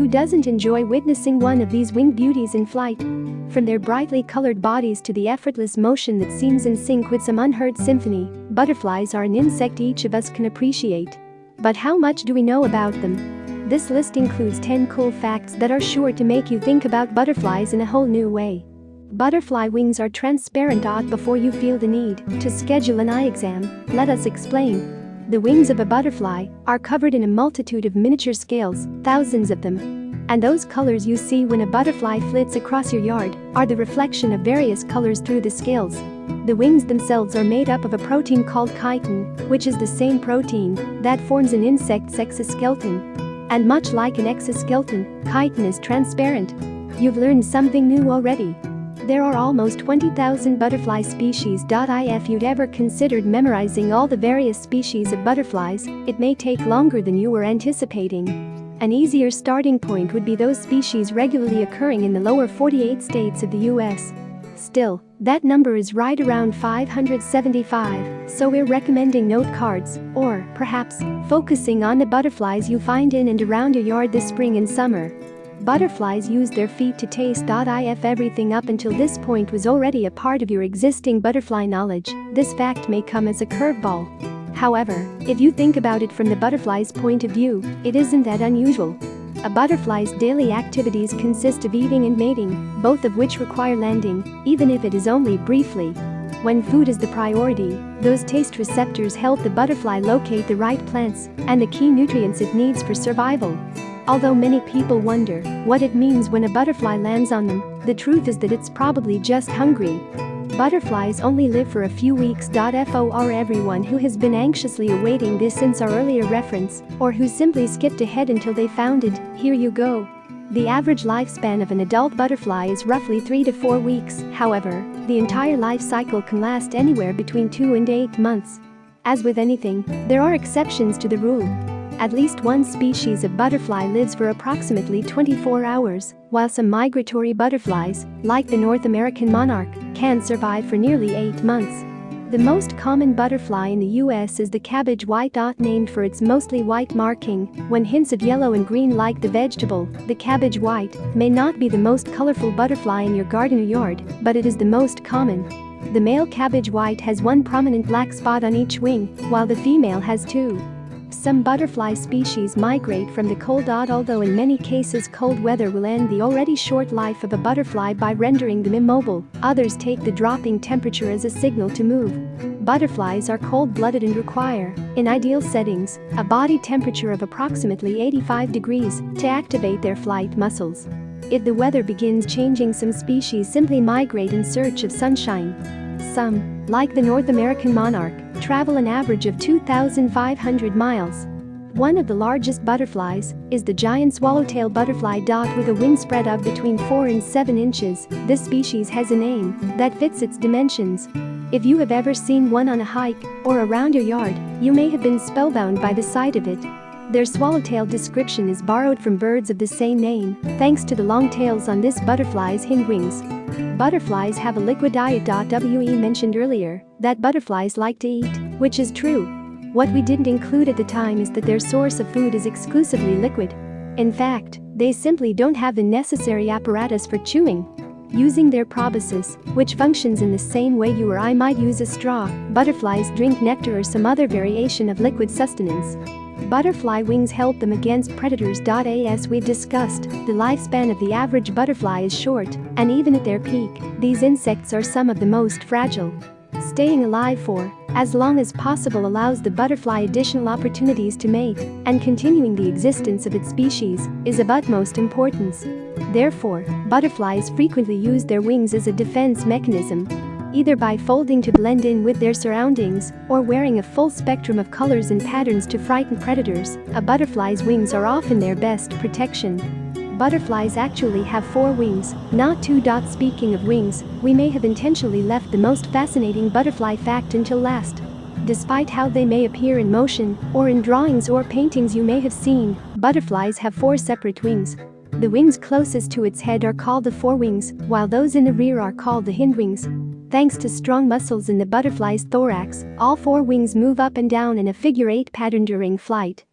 who doesn't enjoy witnessing one of these winged beauties in flight? From their brightly colored bodies to the effortless motion that seems in sync with some unheard symphony, butterflies are an insect each of us can appreciate. But how much do we know about them? This list includes 10 cool facts that are sure to make you think about butterflies in a whole new way. Butterfly wings are transparent before you feel the need to schedule an eye exam, let us explain. The wings of a butterfly are covered in a multitude of miniature scales, thousands of them. And those colors you see when a butterfly flits across your yard are the reflection of various colors through the scales. The wings themselves are made up of a protein called chitin, which is the same protein that forms an insect's exoskeleton. And much like an exoskeleton, chitin is transparent. You've learned something new already. There are almost 20,000 butterfly species. If you'd ever considered memorizing all the various species of butterflies, it may take longer than you were anticipating. An easier starting point would be those species regularly occurring in the lower 48 states of the US. Still, that number is right around 575, so we're recommending note cards, or, perhaps, focusing on the butterflies you find in and around your yard this spring and summer. Butterflies use their feet to taste. If everything up until this point was already a part of your existing butterfly knowledge, this fact may come as a curveball. However, if you think about it from the butterfly's point of view, it isn't that unusual. A butterfly's daily activities consist of eating and mating, both of which require landing, even if it is only briefly. When food is the priority, those taste receptors help the butterfly locate the right plants and the key nutrients it needs for survival. Although many people wonder what it means when a butterfly lands on them, the truth is that it's probably just hungry. Butterflies only live for a few weeks. For everyone who has been anxiously awaiting this since our earlier reference, or who simply skipped ahead until they found it, here you go. The average lifespan of an adult butterfly is roughly 3 to 4 weeks, however, the entire life cycle can last anywhere between 2 and 8 months. As with anything, there are exceptions to the rule. At least one species of butterfly lives for approximately 24 hours, while some migratory butterflies, like the North American monarch, can survive for nearly 8 months. The most common butterfly in the US is the cabbage white dot named for its mostly white marking, when hints of yellow and green like the vegetable, the cabbage white, may not be the most colorful butterfly in your garden or yard, but it is the most common. The male cabbage white has one prominent black spot on each wing, while the female has two. Some butterfly species migrate from the cold although in many cases cold weather will end the already short life of a butterfly by rendering them immobile, others take the dropping temperature as a signal to move. Butterflies are cold-blooded and require, in ideal settings, a body temperature of approximately 85 degrees to activate their flight muscles. If the weather begins changing some species simply migrate in search of sunshine. Some, like the North American monarch, travel an average of 2,500 miles. One of the largest butterflies is the giant swallowtail butterfly dot with a wingspread of between 4 and 7 inches. This species has a name that fits its dimensions. If you have ever seen one on a hike or around your yard, you may have been spellbound by the sight of it. Their swallowtail description is borrowed from birds of the same name, thanks to the long tails on this butterfly's hindwings. Butterflies have a liquid diet. We mentioned earlier that butterflies like to eat, which is true. What we didn't include at the time is that their source of food is exclusively liquid. In fact, they simply don't have the necessary apparatus for chewing. Using their proboscis, which functions in the same way you or I might use a straw, butterflies drink nectar or some other variation of liquid sustenance. Butterfly wings help them against predators. As we discussed, the lifespan of the average butterfly is short, and even at their peak, these insects are some of the most fragile. Staying alive for as long as possible allows the butterfly additional opportunities to mate, and continuing the existence of its species is of utmost importance. Therefore, butterflies frequently use their wings as a defense mechanism, either by folding to blend in with their surroundings or wearing a full spectrum of colors and patterns to frighten predators, a butterfly's wings are often their best protection. Butterflies actually have four wings, not two. Speaking of wings, we may have intentionally left the most fascinating butterfly fact until last. Despite how they may appear in motion or in drawings or paintings you may have seen, butterflies have four separate wings. The wings closest to its head are called the forewings, while those in the rear are called the hindwings. Thanks to strong muscles in the butterfly's thorax, all four wings move up and down in a figure-eight pattern during flight.